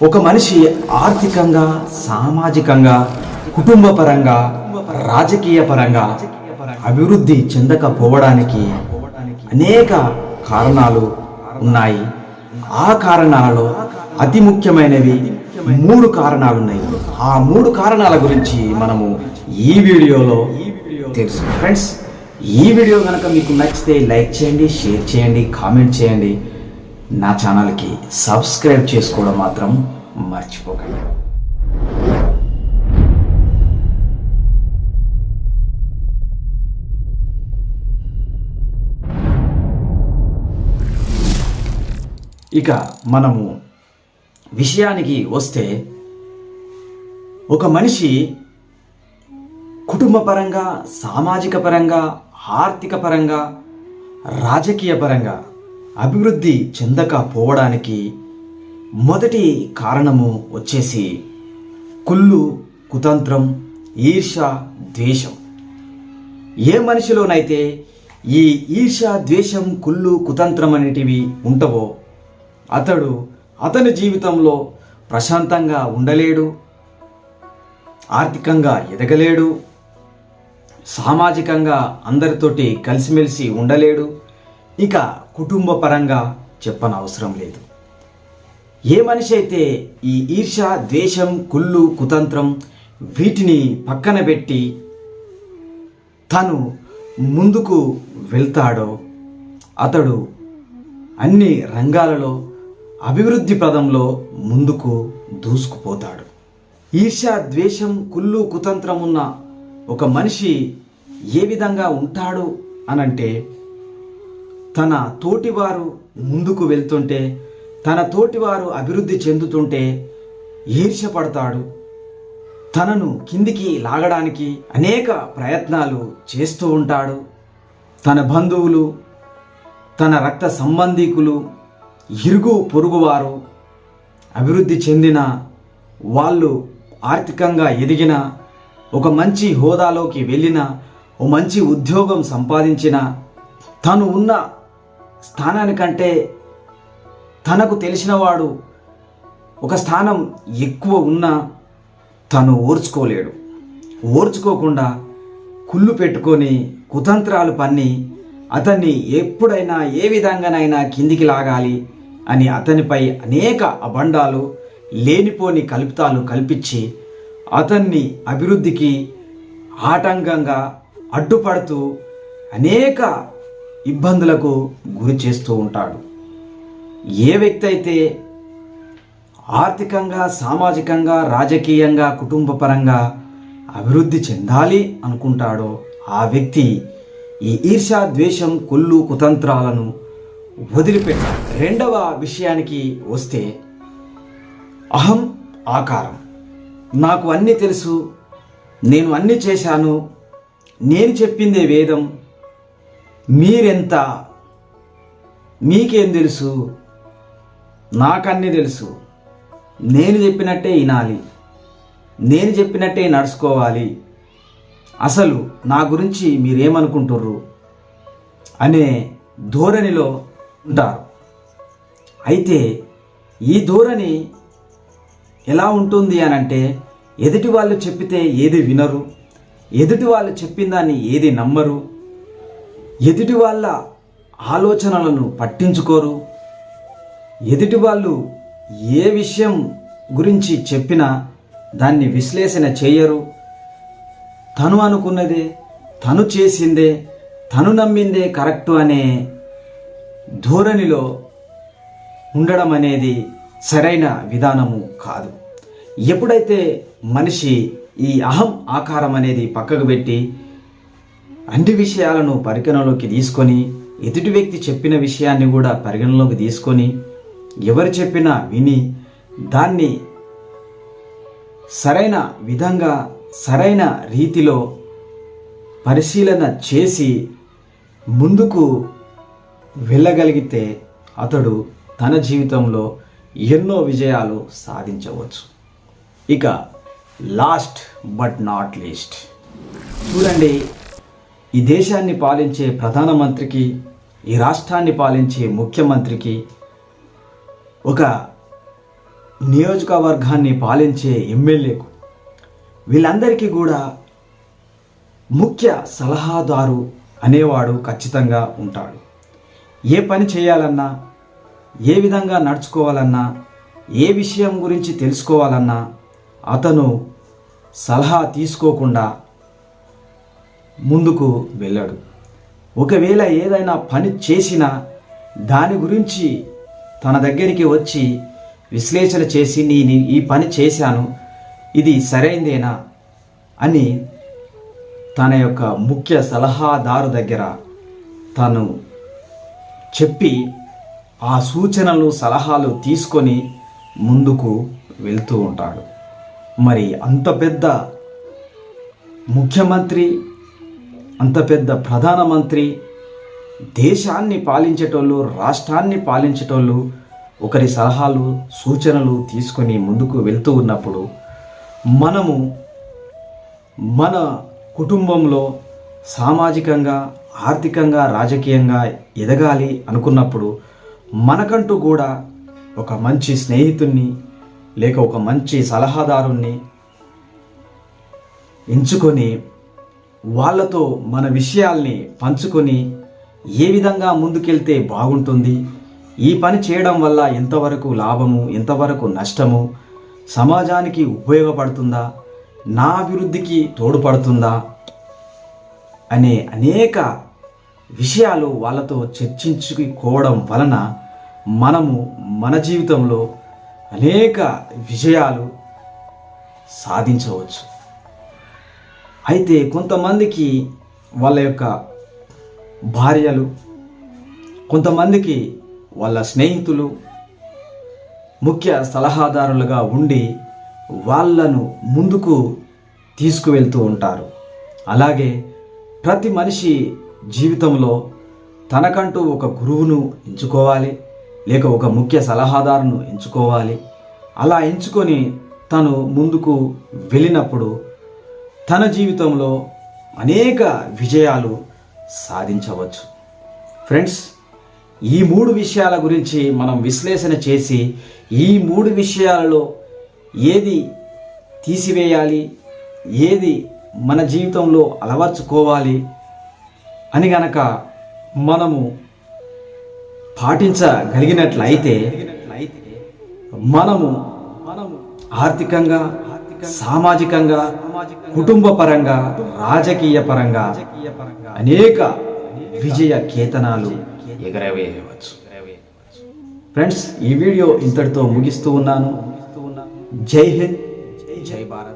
ఒక మనిషి ఆర్థికంగా సామాజికంగా కుటుంబపరంగా రాజకీయ పరంగా అభివృద్ధి చెందకపోవడానికి అనేక కారణాలు ఉన్నాయి. ఆ కారణాలలో అతి ముఖ్యమైనవి మూడు కారణాలు ఉన్నాయి ఆ మూడు కారణాల గురించి మనము ఈ వీడియోలో తెలుసు ఫ్రెండ్స్ ఈ వీడియో కనుక మీకు నచ్చితే లైక్ చేయండి షేర్ చేయండి కామెంట్ చేయండి. నా ఛానల్కి సబ్స్క్రైబ్ చేసుకోవడం మాత్రం మర్చిపోకండి. ఇక మనము విషయానికి వస్తే ఒక మనిషి కుటుంబ పరంగా సామాజిక పరంగా ఆర్థిక పరంగా రాజకీయ పరంగా అభివృద్ధి చెందకపోవడానికి మొదటి కారణము వచ్చేసి కుళ్ళు కుతంత్రం ఈర్ష ద్వేషం. ఏ మనిషిలోనైతే ఈ ఈర్ష ద్వేషం కుళ్ళు కుతంత్రం అనేటివి ఉంటవో అతడు అతని జీవితంలో ప్రశాంతంగా ఉండలేడు ఆర్థికంగా ఎదగలేడు సామాజికంగా అందరితోటి కలిసిమెలిసి ఉండలేడు. ఇక కుటుంబ పరంగా చెప్పనవసరం లేదు. ఏ మనిషి అయితే ఈ ఈర్ష ద్వేషం కుళ్ళు కుతంత్రం వీటిని పక్కన పెట్టి తను ముందుకు వెళ్తాడో అతడు అన్ని రంగాలలో అభివృద్ధి పదంలో ముందుకు దూసుకుపోతాడు. ఈర్ష ద్వేషం కుళ్ళు కుతంత్రం ఉన్న ఒక మనిషి ఏ విధంగా ఉంటాడు అనంటే తన తోటివారు ముందుకు వెళ్తుంటే తన తోటివారు అభివృద్ధి చెందుతుంటే ఈర్షపడతాడు తనను కిందికి లాగడానికి అనేక ప్రయత్నాలు చేస్తూ ఉంటాడు. తన బంధువులు తన రక్త సంబంధీకులు ఇరుగు పొరుగువారు అభివృద్ధి చెందిన వాళ్ళు ఆర్థికంగా ఎదిగిన ఒక మంచి హోదాలోకి వెళ్ళిన ఓ మంచి ఉద్యోగం సంపాదించిన తను ఉన్న స్థానానికంటే తనకు తెలిసినవాడు ఒక స్థానం ఎక్కువ ఉన్నా తను ఓర్చుకోలేడు. ఓర్చుకోకుండా కుళ్ళు పెట్టుకొని కుతంత్రాలు పన్ని అతన్ని ఎప్పుడైనా ఏ విధంగానైనా కిందికి లాగాలి అని అతనిపై అనేక అబండాలు లేనిపోని కల్పితాలు కల్పించి అతన్ని అభివృద్ధికి ఆటంకంగా అడ్డుపడుతూ అనేక ఇబ్బందులకు గురి చేస్తూ ఉంటాడు. ఏ వ్యక్తి అయితే ఆర్థికంగా సామాజికంగా రాజకీయంగా కుటుంబపరంగా అభివృద్ధి చెందాలి అనుకుంటాడో ఆ వ్యక్తి ఈ ఈర్ష ద్వేషం కొల్లు కుతంత్రాలను వదిలిపెట్టాలి. రెండవ విషయానికి వస్తే అహం ఆకారం. నాకు అన్నీ తెలుసు నేను అన్నీ చేశాను నేను చెప్పిందే వేదం మీరెంత? మీకేం తెలుసు? నాకన్నీ తెలుసు. నేను చెప్పినట్టే వినాలి. నేను చెప్పినట్టే నడుచుకోవాలి. అసలు నా గురించి మీరేమనుకుంటుర్రు? అనే ధోరణిలో ఉంటారు. అయితే ఈ ధోరణి ఎలా ఉంటుంది అని అంటే ఎదుటి వాళ్ళు చెప్పితే ఏది వినరు ఎదుటి వాళ్ళు చెప్పిన దాన్ని ఏది నమ్మరు ఎదుటి వాళ్ళ ఆలోచనలను పట్టించుకోరు. ఎదుటి వాళ్ళు ఏ విషయం గురించి చెప్పినా దాన్ని విశ్లేషణ చేయరు. తను అనుకున్నదే తను చేసిందే తను నమ్మిందే కరెక్టు అనే ధోరణిలో ఉండడం అనేది సరైన విధానము కాదు. ఎప్పుడైతే మనిషి ఈ అహం ఆకారం అనేది పక్కకు పెట్టి అన్ని విషయాలను పరిగణలోకి తీసుకొని ఎదుటి వ్యక్తి చెప్పిన విషయాన్ని కూడా పరిగణలోకి తీసుకొని ఎవరు చెప్పినా విని దాన్ని సరైన విధంగా సరైన రీతిలో పరిశీలన చేసి ముందుకు వెళ్ళగలిగితే అతడు తన జీవితంలో ఎన్నో విజయాలు సాధించవచ్చు. ఇక లాస్ట్ బట్ నాట్ లీస్ట్ చూడండి ఈ దేశాన్ని పాలించే ప్రధానమంత్రికి ఈ రాష్ట్రాన్ని పాలించే ముఖ్యమంత్రికి ఒక నియోజకవర్గాన్ని పాలించే ఎమ్మెల్యేకు వీళ్ళందరికీ కూడా ముఖ్య సలహాదారు అనేవాడు ఖచ్చితంగా ఉంటాడు. ఏ పని చేయాలన్నా ఏ విధంగా నడుచుకోవాలన్నా ఏ విషయం గురించి తెలుసుకోవాలన్నా అతను సలహా తీసుకోకుండా ముందుకు వెళ్ళాడు. ఒకవేళ ఏదైనా పని చేసినా దాని గురించి తన దగ్గరికి వచ్చి విశ్లేషణ చేసి నేను ఈ పని చేశాను ఇది సరైందేనా? అని తన యొక్క ముఖ్య సలహాదారు దగ్గర తను చెప్పి ఆ సూచనలు సలహాలు తీసుకొని ముందుకు వెళ్తూ ఉంటాడు. మరి అంత పెద్ద ముఖ్యమంత్రి అంత పెద్ద ప్రధానమంత్రి దేశాన్ని పాలించేటోళ్ళు రాష్ట్రాన్ని పాలించేటోళ్ళు ఒకరి సలహాలు సూచనలు తీసుకొని ముందుకు వెళ్తూ ఉన్నప్పుడు మనము మన కుటుంబంలో సామాజికంగా ఆర్థికంగా రాజకీయంగా ఎదగాలి అనుకున్నప్పుడు మనకంటూ కూడా ఒక మంచి స్నేహితుణ్ణి లేక ఒక మంచి సలహాదారుణ్ణి ఎంచుకొని వాళ్ళతో మన విషయాల్ని పంచుకొని ఏ విధంగా ముందుకెళ్తే బాగుంటుంది ఈ పని చేయడం వల్ల ఎంతవరకు లాభము ఎంతవరకు నష్టము సమాజానికి ఉపయోగపడుతుందా నా అభివృద్ధికి తోడ్పడుతుందా అనే అనేక విషయాలు వాళ్ళతో చర్చించుకోవడం వలన మనము మన జీవితంలో అనేక విజయాలు సాధించవచ్చు. అయితే కొంతమందికి వాళ్ళ యొక్క భార్యలు కొంతమందికి వాళ్ళ స్నేహితులు ముఖ్య సలహాదారులుగా ఉండి వాళ్ళను ముందుకు తీసుకువెళ్తూ ఉంటారు. అలాగే ప్రతి మనిషి జీవితంలో తనకంటూ ఒక గురువును ఎంచుకోవాలి లేక ఒక ముఖ్య సలహాదారును ఎంచుకోవాలి. అలా ఎంచుకొని తను ముందుకు వెళ్ళినప్పుడు తన జీవితంలో అనేక విజయాలు సాధించవచ్చు. ఫ్రెండ్స్ ఈ మూడు విషయాల గురించి మనం విశ్లేషణ చేసి ఈ మూడు విషయాలలో ఏది తీసివేయాలి ఏది మన జీవితంలో అలవర్చుకోవాలి అని గనక మనము పాటించగలిగినట్లయితే మనము మనము ఆర్థికంగా సామాజికంగా కుటుంబ పరంగా రాజకీయ పరంగా అనేక విజయ కేతనాలు ఎగరవేయవచ్చు. ఫ్రెండ్స్ ఈ వీడియో ఇంతటితో ముగిస్తూ ఉన్నాను. జై హింద్. జై భారత్.